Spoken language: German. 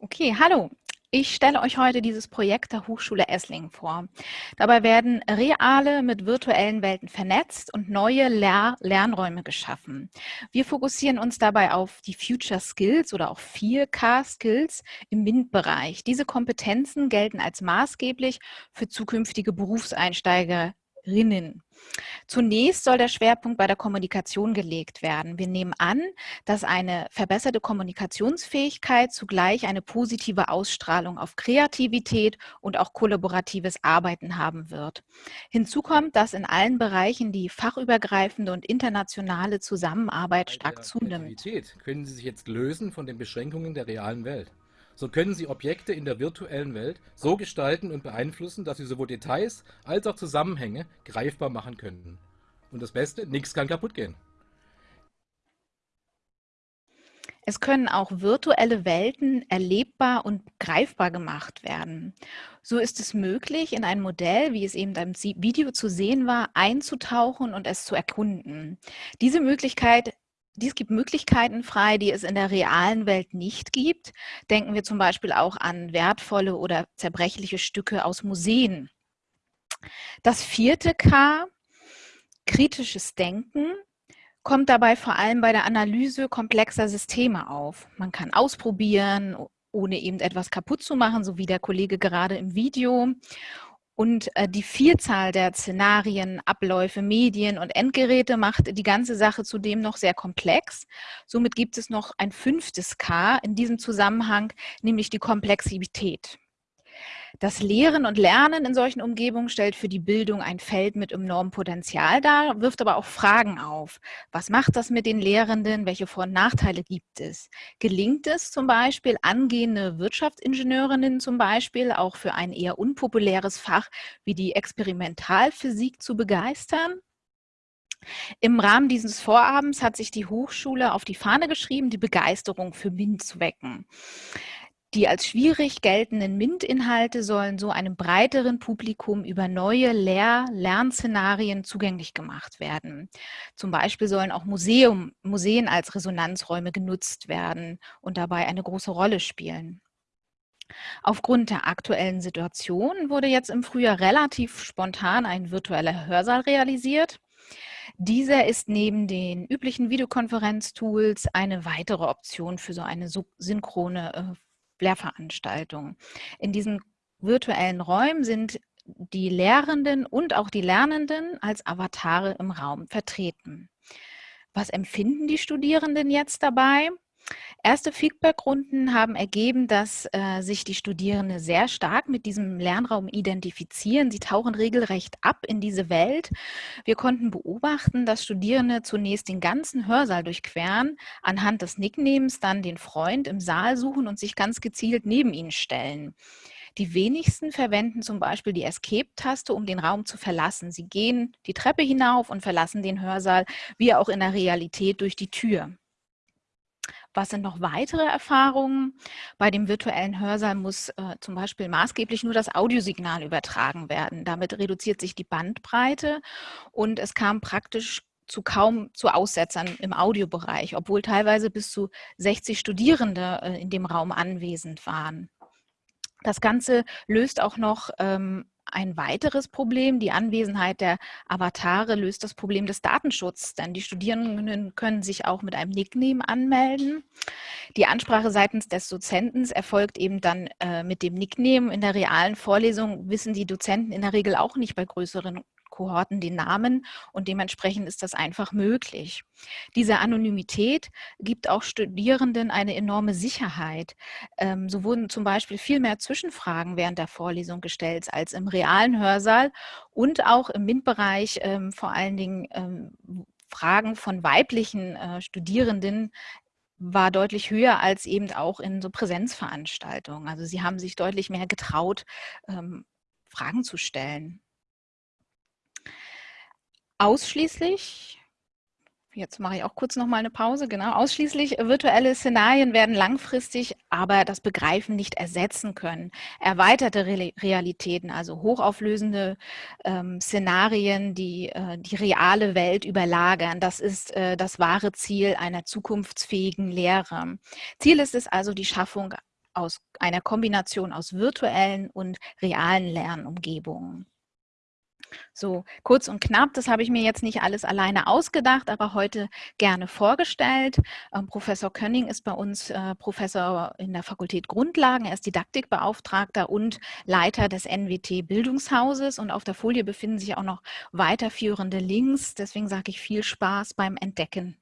Okay, hallo. Ich stelle euch heute dieses Projekt der Hochschule Esslingen vor. Dabei werden reale mit virtuellen Welten vernetzt und neue Lehr Lernräume geschaffen. Wir fokussieren uns dabei auf die Future Skills oder auch 4K Skills im MINT-Bereich. Diese Kompetenzen gelten als maßgeblich für zukünftige Berufseinsteiger Rinnen. Zunächst soll der Schwerpunkt bei der Kommunikation gelegt werden. Wir nehmen an, dass eine verbesserte Kommunikationsfähigkeit zugleich eine positive Ausstrahlung auf Kreativität und auch kollaboratives Arbeiten haben wird. Hinzu kommt, dass in allen Bereichen die fachübergreifende und internationale Zusammenarbeit stark zunimmt. Können Sie sich jetzt lösen von den Beschränkungen der realen Welt? So können Sie Objekte in der virtuellen Welt so gestalten und beeinflussen, dass Sie sowohl Details als auch Zusammenhänge greifbar machen können. Und das Beste, nichts kann kaputt gehen. Es können auch virtuelle Welten erlebbar und greifbar gemacht werden. So ist es möglich, in ein Modell, wie es eben im Video zu sehen war, einzutauchen und es zu erkunden. Diese Möglichkeit dies gibt Möglichkeiten frei, die es in der realen Welt nicht gibt. Denken wir zum Beispiel auch an wertvolle oder zerbrechliche Stücke aus Museen. Das vierte K, kritisches Denken, kommt dabei vor allem bei der Analyse komplexer Systeme auf. Man kann ausprobieren, ohne eben etwas kaputt zu machen, so wie der Kollege gerade im Video. Und äh, die Vielzahl der Szenarien, Abläufe, Medien und Endgeräte macht die ganze Sache zudem noch sehr komplex. Somit gibt es noch ein fünftes K in diesem Zusammenhang, nämlich die Komplexität. Das Lehren und Lernen in solchen Umgebungen stellt für die Bildung ein Feld mit enormem Potenzial dar, wirft aber auch Fragen auf. Was macht das mit den Lehrenden? Welche Vor- und Nachteile gibt es? Gelingt es zum Beispiel, angehende Wirtschaftsingenieurinnen zum Beispiel auch für ein eher unpopuläres Fach wie die Experimentalphysik zu begeistern? Im Rahmen dieses Vorabends hat sich die Hochschule auf die Fahne geschrieben, die Begeisterung für MINT zu wecken. Die als schwierig geltenden MINT-Inhalte sollen so einem breiteren Publikum über neue Lehr Lernszenarien zugänglich gemacht werden. Zum Beispiel sollen auch Museum, Museen als Resonanzräume genutzt werden und dabei eine große Rolle spielen. Aufgrund der aktuellen Situation wurde jetzt im Frühjahr relativ spontan ein virtueller Hörsaal realisiert. Dieser ist neben den üblichen Videokonferenztools eine weitere Option für so eine synchrone äh, Lehrveranstaltungen. In diesen virtuellen Räumen sind die Lehrenden und auch die Lernenden als Avatare im Raum vertreten. Was empfinden die Studierenden jetzt dabei? Erste Feedbackrunden haben ergeben, dass äh, sich die Studierenden sehr stark mit diesem Lernraum identifizieren. Sie tauchen regelrecht ab in diese Welt. Wir konnten beobachten, dass Studierende zunächst den ganzen Hörsaal durchqueren, anhand des Nicknames dann den Freund im Saal suchen und sich ganz gezielt neben ihn stellen. Die wenigsten verwenden zum Beispiel die Escape-Taste, um den Raum zu verlassen. Sie gehen die Treppe hinauf und verlassen den Hörsaal, wie auch in der Realität, durch die Tür. Was sind noch weitere Erfahrungen? Bei dem virtuellen Hörsaal muss äh, zum Beispiel maßgeblich nur das Audiosignal übertragen werden. Damit reduziert sich die Bandbreite und es kam praktisch zu kaum zu Aussetzern im Audiobereich, obwohl teilweise bis zu 60 Studierende äh, in dem Raum anwesend waren. Das Ganze löst auch noch ähm, ein weiteres Problem, die Anwesenheit der Avatare, löst das Problem des Datenschutzes, denn die Studierenden können sich auch mit einem Nickname anmelden. Die Ansprache seitens des Dozenten erfolgt eben dann äh, mit dem Nickname. In der realen Vorlesung wissen die Dozenten in der Regel auch nicht bei größeren Kohorten den Namen und dementsprechend ist das einfach möglich. Diese Anonymität gibt auch Studierenden eine enorme Sicherheit. Ähm, so wurden zum Beispiel viel mehr Zwischenfragen während der Vorlesung gestellt als im realen Hörsaal und auch im MINT-Bereich ähm, vor allen Dingen ähm, Fragen von weiblichen äh, Studierenden war deutlich höher als eben auch in so Präsenzveranstaltungen. Also sie haben sich deutlich mehr getraut, Fragen zu stellen. Ausschließlich Jetzt mache ich auch kurz noch mal eine Pause, genau. Ausschließlich virtuelle Szenarien werden langfristig aber das Begreifen nicht ersetzen können. Erweiterte Re Realitäten, also hochauflösende ähm, Szenarien, die äh, die reale Welt überlagern, das ist äh, das wahre Ziel einer zukunftsfähigen Lehre. Ziel ist es also die Schaffung aus einer Kombination aus virtuellen und realen Lernumgebungen. So, kurz und knapp, das habe ich mir jetzt nicht alles alleine ausgedacht, aber heute gerne vorgestellt. Ähm, Professor Könning ist bei uns äh, Professor in der Fakultät Grundlagen, er ist Didaktikbeauftragter und Leiter des NWT Bildungshauses und auf der Folie befinden sich auch noch weiterführende Links, deswegen sage ich viel Spaß beim Entdecken.